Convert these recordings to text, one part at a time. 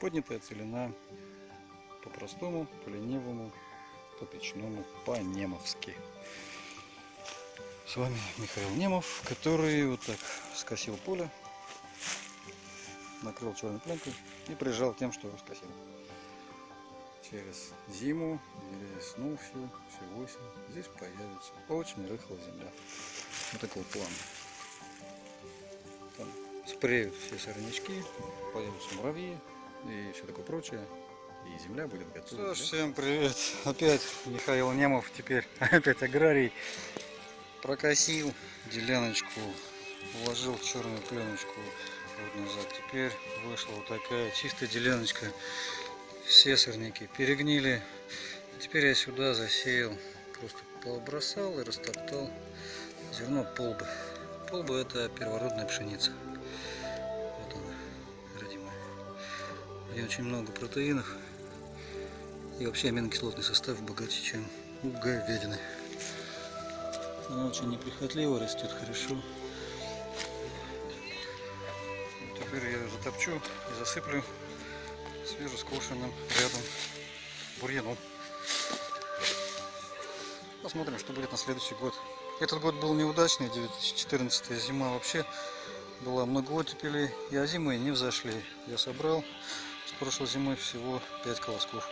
Поднятая целина по-простому, по-ленивому, по-печному, по-немовски. С вами Михаил Немов, который вот так скосил поле, накрыл черной пленкой и прижал тем, что скосил. Через зиму весну всю, всю осень здесь появится очень рыхлая земля. Вот такой план. Там спреют все сорнячки, появятся муравьи и все такое прочее. И земля будет готова. Что ж, всем привет! Опять Михаил Немов, теперь опять аграрий. Прокосил деляночку, уложил черную пленочку вот назад. Теперь вышла вот такая чистая деляночка. Все сорняки перегнили. Теперь я сюда засеял, просто побросал и растоптал зерно полбы. Полба это первородная пшеница. Ней очень много протеинов. И вообще аминокислотный состав богаче, чем у говядины. Она очень неприхотливо растет хорошо. Теперь я затопчу и засыплю свежескошенным рядом бурьяном. Посмотрим, что будет на следующий год. Этот год был неудачный, 2014 зима вообще была много оттепелей, и озимые не взошли. Я собрал с прошлой зимой всего 5 колосков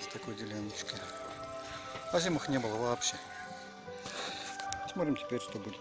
с такой деляночки. А зимах не было вообще. Смотрим теперь, что будет.